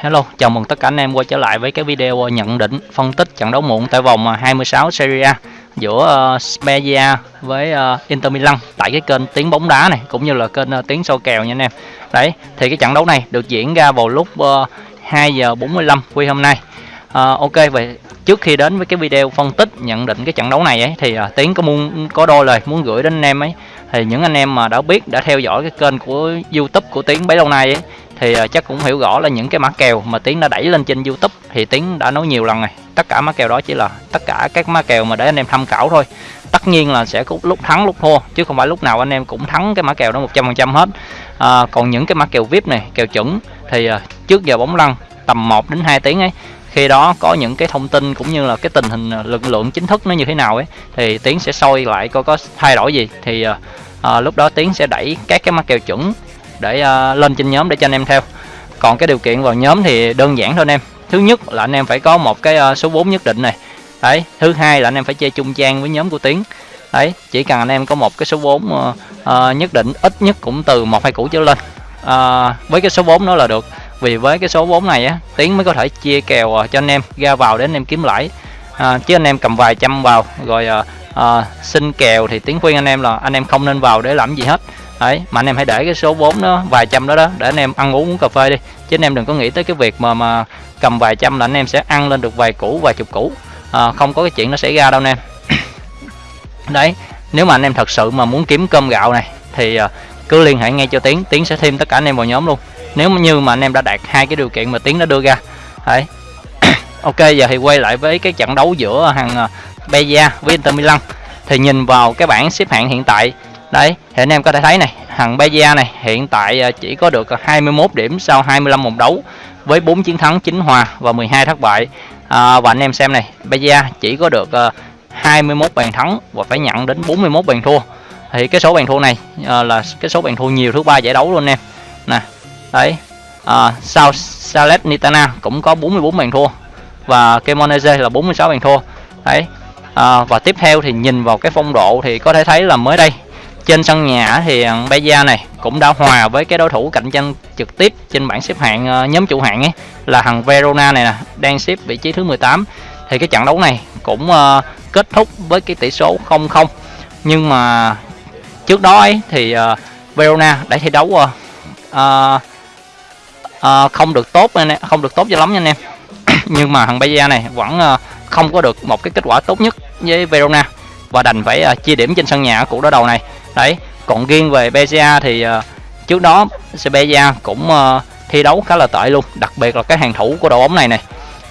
Hello, chào mừng tất cả anh em quay trở lại với cái video nhận định phân tích trận đấu muộn tại vòng à, 26 Serie A giữa uh, Spezia với uh, Inter Milan tại cái kênh tiếng bóng đá này cũng như là kênh uh, tiếng sâu kèo nha anh em. Đấy, thì cái trận đấu này được diễn ra vào lúc uh, 2 giờ 45 quy hôm nay. Uh, ok vậy trước khi đến với cái video phân tích nhận định cái trận đấu này ấy thì uh, Tiến có muốn có đôi lời muốn gửi đến anh em ấy thì những anh em mà đã biết đã theo dõi cái kênh của YouTube của Tiến bấy lâu nay ấy thì ờ, chắc cũng hiểu rõ là những cái mã kèo mà Tiến đã đẩy lên trên YouTube. Thì Tiến đã nói nhiều lần rồi tất cả mã kèo đó chỉ là tất cả các mã kèo mà để anh em tham khảo thôi. Tất nhiên là sẽ có lúc thắng lúc thua chứ không phải lúc nào anh em cũng thắng cái mã kèo đó 100% hết. À, còn những cái mã kèo VIP này kèo chuẩn thì ờ, trước giờ bóng lăn tầm 1 đến 2 tiếng ấy khi đó có những cái thông tin cũng như là cái tình hình lực lượng chính thức nó như thế nào ấy thì tiến sẽ soi lại coi có thay đổi gì. Thì à, lúc đó tiến sẽ đẩy các cái mã kèo chuẩn để uh, lên trên nhóm để cho anh em theo. Còn cái điều kiện vào nhóm thì đơn giản thôi anh em. Thứ nhất là anh em phải có một cái uh, số 4 nhất định này. Đấy thứ hai là anh em phải chơi chung trang với nhóm của tiến. Đấy chỉ cần anh em có một cái số 4 uh, uh, nhất định ít nhất cũng từ một hai củ trở lên. Uh, với cái số 4 đó là được. Vì với cái số 4 này á tiến mới có thể chia kèo uh, cho anh em ra vào để anh em kiếm lãi. Uh, chứ anh em cầm vài trăm vào rồi uh, uh, xin kèo thì tiến khuyên anh em là anh em không nên vào để làm gì hết đấy mà anh em hãy để cái số vốn đó vài trăm đó đó để anh em ăn uống uống cà phê đi. Chứ anh em đừng có nghĩ tới cái việc mà mà cầm vài trăm là anh em sẽ ăn lên được vài củ vài chục củ. À, không có cái chuyện nó xảy ra đâu anh em. Đấy nếu mà anh em thật sự mà muốn kiếm cơm gạo này thì à, cứ liên hệ ngay cho tiến tiến sẽ thêm tất cả anh em vào nhóm luôn. Nếu như mà anh em đã đạt hai cái điều kiện mà tiến đã đưa ra đấy. Ok giờ thì quay lại với cái trận đấu giữa hàng à, Beja với Inter Milan. Thì nhìn vào cái bảng xếp hạng hiện tại đấy thì anh em có thể thấy này thằng Beja này hiện tại à, chỉ có được à, 21 điểm sau 25 vòng đấu với 4 chiến thắng 9 hòa và 12 thất bại. À, và anh em xem này Beja chỉ có được à, 21 bàn thắng và phải nhận đến 41 bàn thua. Thì cái số bàn thua này à, là cái số bàn thua nhiều thứ ba giải đấu luôn em. Nè đấy à, sau Salet Nitana cũng có 44 bàn thua và Cremonese là 46 bàn thua. Đấy à, và tiếp theo thì nhìn vào cái phong độ thì có thể thấy là mới đây trên sân nhà thì ờ, Beja này cũng đã hòa với cái đối thủ cạnh tranh trực tiếp trên bảng xếp hạng ờ, nhóm chủ hạng ấy là thằng Verona này nè đang xếp vị trí thứ 18 thì cái trận đấu này cũng ờ, kết thúc với cái tỷ số 0-0 nhưng mà trước đó ấy thì Verona đã thi đấu uh, uh, uh, không được tốt không được tốt cho lắm nha anh em. Nhưng mà thằng Beja này vẫn uh, không có được một cái kết quả tốt nhất với Verona và đành phải uh, chia điểm trên sân nhà của đối đầu này. Đấy còn riêng về BCA thì uh, trước đó Sevilla cũng uh, thi đấu khá là tệ luôn đặc biệt là cái hàng thủ của đội bóng này này.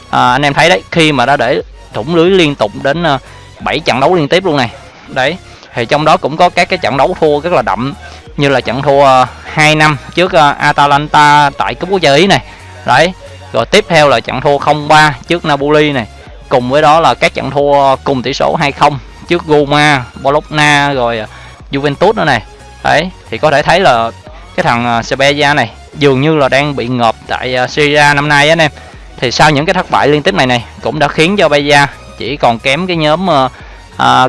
À, anh em thấy đấy khi mà đã để thủng lưới liên tục đến uh, 7 trận đấu liên tiếp luôn này. Đấy thì trong đó cũng có các cái trận đấu thua rất là đậm như là trận thua uh, 2 năm trước uh, Atalanta tại cúp quốc gia Ý này. Đấy rồi tiếp theo là trận thua 0-3 trước Napoli này. Cùng với đó là các trận thua cùng tỷ số 2-0 trước Roma, Bologna rồi à, Juventus nữa này. Đấy thì có thể thấy là cái thằng à, uh, Sevilla này dường như là đang bị ngợp tại à, Syria năm nay á anh em. Thì sau những cái thất bại liên tiếp này này cũng đã khiến cho Beja chỉ còn kém cái nhóm uh,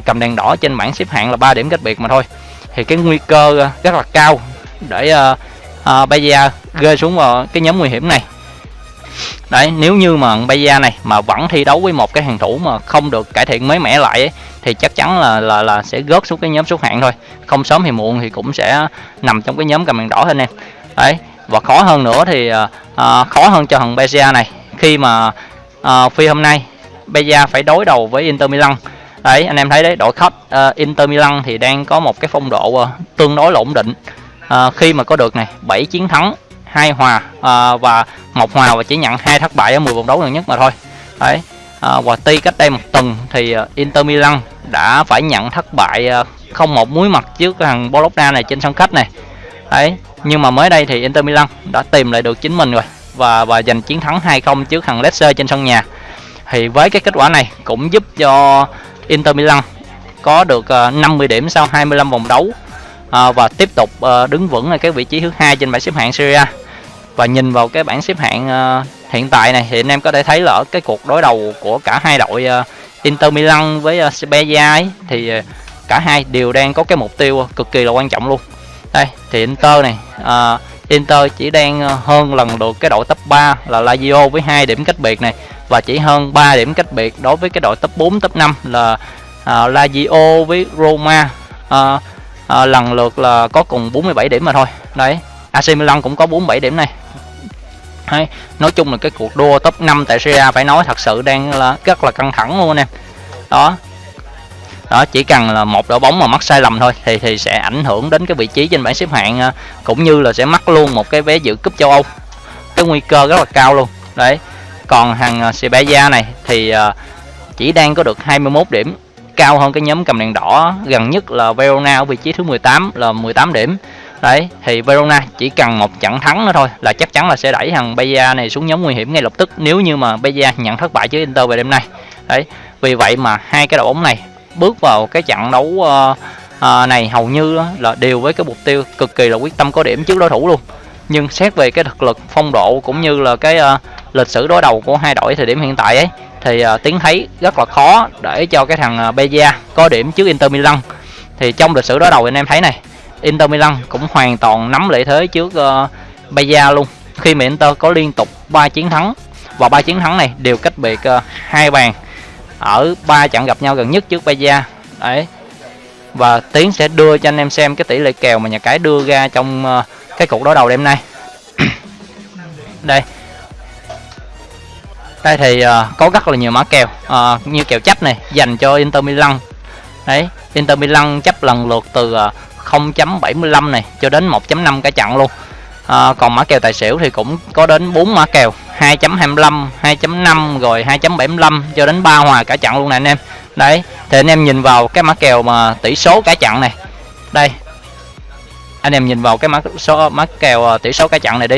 cầm đèn đỏ trên bảng xếp hạng là 3 điểm cách biệt mà thôi. Thì cái nguy cơ rất là cao để uh, uh, Beja rơi xuống vào cái nhóm nguy hiểm này đấy nếu như mà Beja này mà vẫn thi đấu với một cái hàng thủ mà không được cải thiện mới mẻ lại ấy, thì chắc chắn là là là sẽ gớt xuống cái nhóm xuất hạng thôi. Không sớm thì muộn thì cũng sẽ nằm trong cái nhóm cầm đèn đỏ anh em đấy và khó hơn nữa thì à, à khó hơn cho thằng Bezia này khi mà à, phi hôm nay Bezia phải đối đầu với Inter Milan. Đấy anh em thấy đấy đội khách uh, Inter Milan thì đang có một cái phong độ uh, tương đối là ổn định. Uh, khi mà có được này 7 chiến thắng hai hòa à, và một hòa và chỉ nhận hai thất bại ở 10 vòng đấu gần nhất mà thôi. Đấy à, và tuy cách đây một tuần thì à, Inter Milan đã phải nhận thất bại à, không một muối mặt trước thằng Bologna này trên sân khách này. Đấy nhưng mà mới đây thì Inter Milan đã tìm lại được chính mình rồi và và giành chiến thắng 2-0 trước thằng Leicester trên sân nhà. Thì với cái kết quả này cũng giúp cho Inter Milan có được à, 50 điểm sau 25 vòng đấu. Ờ, và tiếp tục ờ, đứng vững ở cái vị trí thứ hai trên bảng xếp hạng Serie A. Và nhìn vào cái bảng xếp hạng ờ, hiện tại này thì anh em có thể thấy là ở cái cuộc đối đầu của cả hai đội Inter Milan với uh, Spezia ấy, thì cả hai đều đang có cái mục tiêu cực kỳ là quan trọng luôn. Đây thì Inter này uh, Inter chỉ đang hơn lần được cái đội top 3 là Lazio với hai điểm cách biệt này và chỉ hơn 3 điểm cách biệt đối với cái đội top 4 top 5 là uh, Lazio với Roma. Uh, à, lần lượt là có cùng 47 điểm mà thôi. Đấy AC Milan cũng có 47 điểm này. Đấy, nói chung là cái cuộc đua top 5 tại Serie A phải nói thật sự đang là rất là căng thẳng luôn anh em. Đó. Đó chỉ cần là một đội bóng mà mắc sai lầm thôi thì thì sẽ ảnh hưởng đến cái vị trí trên bảng xếp hạng à, cũng như là sẽ mắc luôn một cái vé dự cúp châu Âu. Cái nguy cơ rất là cao luôn. Đấy còn hàng à, Serbia này thì à, chỉ đang có được 21 điểm cao hơn cái nhóm cầm đèn đỏ gần nhất là Verona ở vị trí thứ 18 là 18 điểm. Đấy thì Verona chỉ cần một trận thắng nữa thôi là chắc chắn là sẽ đẩy thằng Bayern này xuống nhóm nguy hiểm ngay lập tức nếu như mà Bayern nhận thất bại trước Inter về đêm nay. Đấy vì vậy mà hai cái đội bóng này bước vào cái trận đấu uh, uh, này hầu như là đều với cái mục tiêu cực kỳ là quyết tâm có điểm trước đối thủ luôn. Nhưng xét về cái thực lực phong độ cũng như là cái uh, lịch sử đối đầu của hai đội thời điểm hiện tại ấy thì uh, tiến thấy rất là khó để cho cái thằng ờ, Beja có điểm trước Inter Milan. Thì trong lịch sử đối đầu anh em thấy này Inter Milan cũng hoàn toàn nắm lợi thế trước ờ, uh, Beja luôn. Khi mà Inter có liên tục 3 chiến thắng và ba chiến thắng này đều cách biệt hai uh, bàn ở ba trận gặp nhau gần nhất trước Beja đấy. Và Tiến sẽ đưa cho anh em xem cái tỷ lệ kèo mà nhà cái đưa ra trong uh, cái cuộc đối đầu đêm nay. Đây đây thì uh, có rất là nhiều mã kèo uh, như kèo chấp này dành cho Inter Milan. Đấy Inter Milan chấp lần lượt từ ờ, uh, 0.75 này cho đến 1.5 cả trận luôn. À, còn mã kèo tài xỉu thì cũng có đến 4 mã kèo 2.25 2.5 rồi 2.75 cho đến 3 hòa cả trận luôn nè anh em. Đấy thì anh em nhìn vào cái mã kèo mà tỷ số cả trận này. Đây anh em nhìn vào cái mã số mã kèo tỷ số cả trận này đi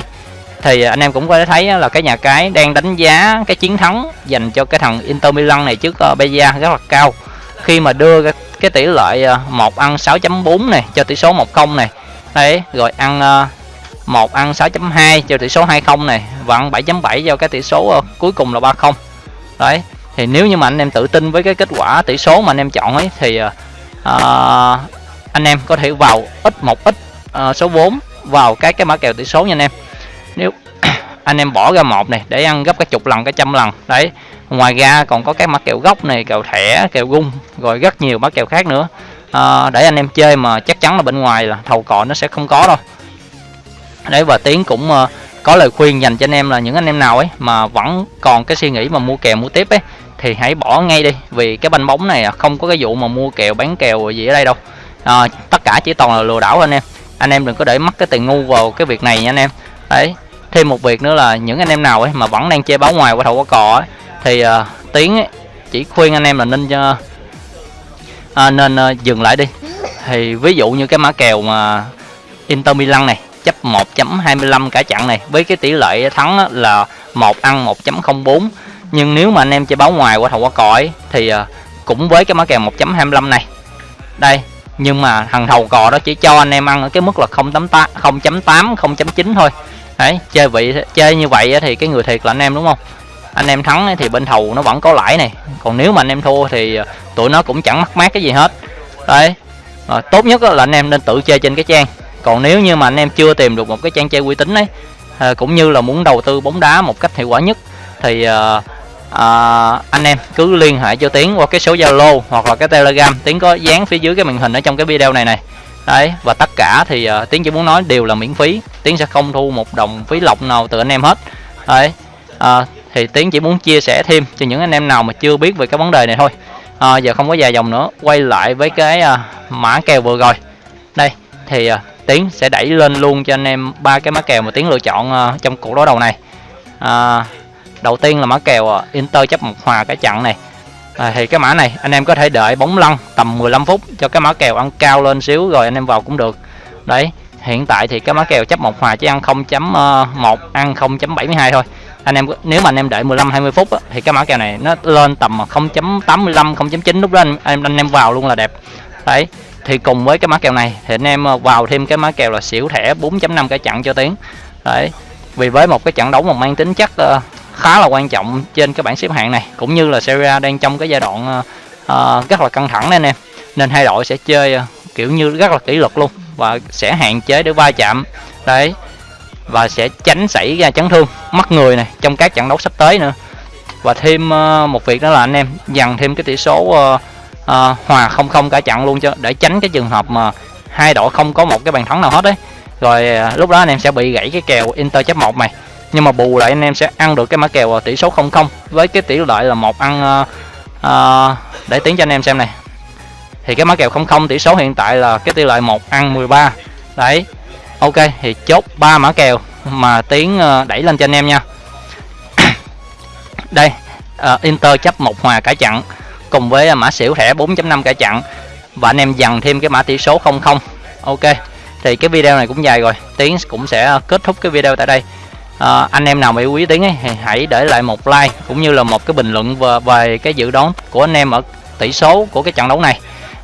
thì à, anh em cũng có thể thấy là cái nhà cái đang đánh giá cái chiến thắng dành cho cái thằng Inter Milan này trước ờ, uh, Beja rất là cao. Khi mà đưa cái, cái tỷ lệ ờ, uh, 1 ăn 6.4 này cho tỷ số 1-0 này. Đấy rồi ăn ờ, uh, 1 ăn 6.2 cho tỷ số 20 này và ăn 7.7 cho cái tỷ số cuối cùng là 30 đấy thì nếu như mà anh em tự tin với cái kết quả tỷ số mà anh em chọn ấy thì uh, anh em có thể vào ít một ít uh, số vốn vào cái cái mã kèo tỷ số nha anh em nếu anh em bỏ ra một này để ăn gấp cái chục lần cái trăm lần. Đấy ngoài ra còn có cái mã kẹo gốc này kẹo thẻ kẹo gung rồi rất nhiều mã kẹo khác nữa. À, để anh em chơi mà chắc chắn là bên ngoài là thầu cọ nó sẽ không có đâu. Đấy và tiến cũng uh, có lời khuyên dành cho anh em là những anh em nào ấy mà vẫn còn cái suy nghĩ mà mua kèo mua tiếp ấy thì hãy bỏ ngay đi. Vì cái banh bóng này à, không có cái vụ mà mua kèo bán kèo gì ở đây đâu. À, tất cả chỉ toàn là lừa đảo anh em. Anh em đừng có để mất cái tiền ngu vào cái việc này nha anh em đấy thêm một việc nữa là những anh em nào ấy mà vẫn đang chơi báo ngoài qua thầu qua cò ấy, thì ờ, uh, tiếng ấy, chỉ khuyên anh em là nên uh, uh, nên uh, dừng lại đi. Thì ví dụ như cái mã kèo mà Inter Milan này chấp 1.25 cả chặn này với cái tỷ lệ thắng là một ăn 1.04 nhưng nếu mà anh em chơi báo ngoài qua thầu qua còi thì uh, cũng với cái mã kèo 1.25 này. Đây nhưng mà thằng thầu cò đó chỉ cho anh em ăn ở cái mức là 0.8 0.8 0.9 thôi đấy chơi vị chơi như vậy thì cái người thiệt là anh em đúng không? Anh em thắng thì bên thầu nó vẫn có lãi này. Còn nếu mà anh em thua thì à, tụi nó cũng chẳng mắc mát cái gì hết. Đấy à, tốt nhất là anh em nên tự chơi trên cái trang. Còn nếu như mà anh em chưa tìm được một cái trang chơi uy tín ấy à, cũng như là muốn đầu tư bóng đá một cách hiệu quả nhất thì à, à, anh em cứ liên hệ cho tiến qua cái số zalo hoặc là cái telegram. Tiến có dán phía dưới cái màn hình ở trong cái video này này đấy và tất cả thì uh, tiến chỉ muốn nói đều là miễn phí. Tiến sẽ không thu một đồng phí lọc nào từ anh em hết. Đấy uh, thì tiến chỉ muốn chia sẻ thêm cho những anh em nào mà chưa biết về cái vấn đề này thôi. À, giờ không có dài dòng nữa quay lại với cái uh, mã kèo vừa rồi. Đây thì uh, tiến sẽ đẩy lên luôn cho anh em ba cái mã kèo mà tiến lựa chọn uh, trong cuộc đối đầu này. À, đầu tiên là mã kèo uh, inter chấp một hòa cái trận này à, thì cái mã này anh em có thể đợi bóng lăn tầm 15 phút cho cái mã kèo ăn cao lên xíu rồi anh em vào cũng được. Đấy hiện tại thì cái mã kèo chấp một hòa chỉ ăn 0.1 ờ, ăn 0.72 thôi. Anh em nếu mà anh em đợi 15 20 phút á, thì cái mã kèo này nó lên tầm 0.85 0.9 lúc đó anh, anh anh em vào luôn là đẹp. Đấy thì cùng với cái mã kèo này thì anh em ờ, vào thêm cái mã kèo là xỉu thẻ 4.5 cái chặn cho tiếng. Đấy vì với một cái trận đấu mà mang tính chất uh, khá là quan trọng trên cái bảng xếp hạng này cũng như là Serie A đang trong cái giai đoạn uh, rất là căng thẳng nên em nên hai đội sẽ chơi uh, kiểu như rất là kỷ luật luôn và sẽ hạn chế để va chạm. Đấy và sẽ tránh xảy ra chấn thương mất người này trong các trận đấu sắp tới nữa. Và thêm uh, một việc đó là anh em dằn thêm cái tỷ số uh, uh, hòa không không cả trận luôn cho để tránh cái trường hợp mà hai đội không có một cái bàn thắng nào hết đấy. Rồi uh, lúc đó anh em sẽ bị gãy cái kèo Inter chấp một này nhưng mà bù lại anh em sẽ ăn được cái mã kèo à, tỷ số không không. Với cái tỷ lệ là một ăn uh, uh, để tiến cho anh em xem này. Thì cái mã kèo không không tỷ số hiện tại là cái tỷ lệ một ăn 13 đấy ok thì chốt ba mã kèo mà tiến uh, đẩy lên cho anh em nha. Đây uh, Inter chấp một hòa cả chặn cùng với mã xỉu thẻ 4.5 cả chặn và anh em dằn thêm cái mã tỷ số 00 ok thì cái video này cũng dài rồi. Tiến cũng sẽ kết thúc cái video tại đây à, anh em nào bị quý tiến ấy, thì hãy để lại một like cũng như là một cái bình luận về, về cái dự đoán của anh em ở tỷ số của cái trận đấu này.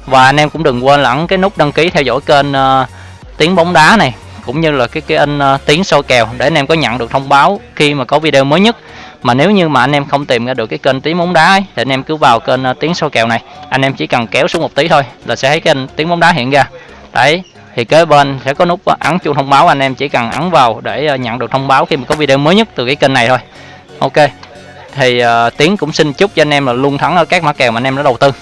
Và anh em cũng đừng quên lẫn cái nút đăng ký theo dõi kênh ờ, uh, tiếng bóng đá này cũng như là cái cái anh ờ, uh, tiếng soi kèo để anh em có nhận được thông báo khi mà có video mới nhất. Mà nếu như mà anh em không tìm ra được cái kênh tiếng bóng đá ấy, thì anh em cứ vào kênh uh, tiếng soi kèo này. Anh em chỉ cần kéo xuống một tí thôi là sẽ thấy kênh tiếng bóng đá hiện ra. Đấy thì kế bên sẽ có nút ấn chuông thông báo anh em chỉ cần ấn vào để ờ, nhận được thông báo khi mà có video mới nhất từ cái kênh này thôi. Ok. Thì uh, tiến cũng xin chúc cho anh em là luôn thắng ở các mã kèo mà anh em đã đầu tư.